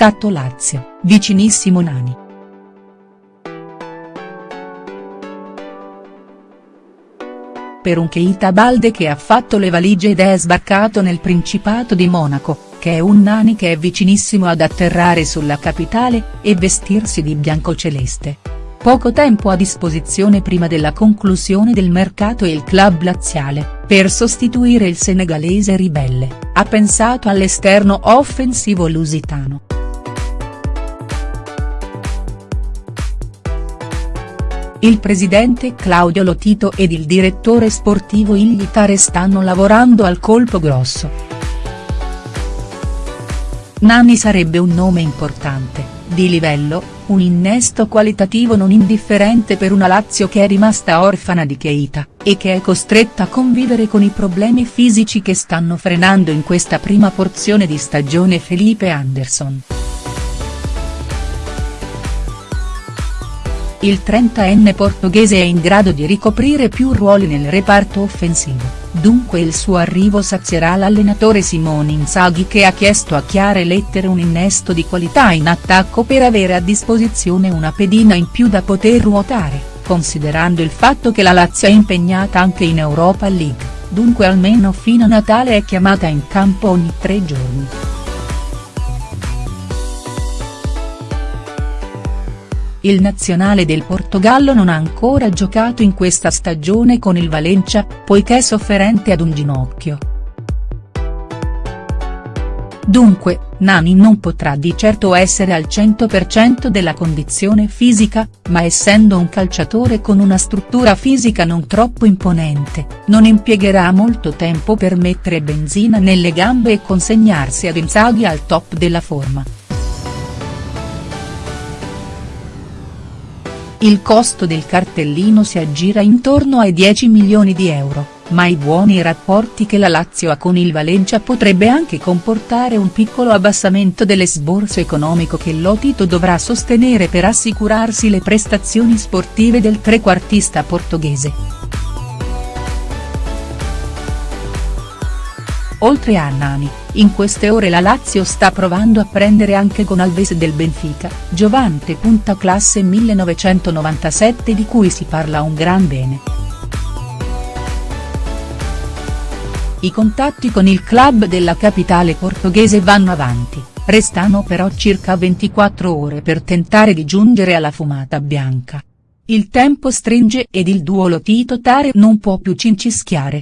Scatto Lazio, vicinissimo Nani. Per un Keita Balde che ha fatto le valigie ed è sbarcato nel Principato di Monaco, che è un Nani che è vicinissimo ad atterrare sulla capitale, e vestirsi di biancoceleste. Poco tempo a disposizione prima della conclusione del mercato e il club laziale, per sostituire il senegalese ribelle, ha pensato all'esterno offensivo lusitano. Il presidente Claudio Lotito ed il direttore sportivo Iglitare stanno lavorando al colpo grosso. Nani sarebbe un nome importante, di livello, un innesto qualitativo non indifferente per una Lazio che è rimasta orfana di Keita, e che è costretta a convivere con i problemi fisici che stanno frenando in questa prima porzione di stagione Felipe Anderson. Il 30enne portoghese è in grado di ricoprire più ruoli nel reparto offensivo dunque il suo arrivo sazierà l'allenatore Simone Inzaghi che ha chiesto a chiare lettere un innesto di qualità in attacco per avere a disposizione una pedina in più da poter ruotare, considerando il fatto che la Lazio è impegnata anche in Europa League, dunque almeno fino a Natale è chiamata in campo ogni tre giorni. Il nazionale del Portogallo non ha ancora giocato in questa stagione con il Valencia, poiché è sofferente ad un ginocchio. Dunque, Nani non potrà di certo essere al 100% della condizione fisica, ma essendo un calciatore con una struttura fisica non troppo imponente, non impiegherà molto tempo per mettere benzina nelle gambe e consegnarsi ad Inzaghi al top della forma. Il costo del cartellino si aggira intorno ai 10 milioni di euro, ma i buoni rapporti che la Lazio ha con il Valencia potrebbe anche comportare un piccolo abbassamento dell'esborso economico che Lotito dovrà sostenere per assicurarsi le prestazioni sportive del trequartista portoghese. Oltre a Nani, in queste ore la Lazio sta provando a prendere anche con Alves del Benfica, Giovante. Classe 1997 di cui si parla un gran bene. I contatti con il club della capitale portoghese vanno avanti, restano però circa 24 ore per tentare di giungere alla fumata bianca. Il tempo stringe ed il duo Lotito Tare non può più cincischiare.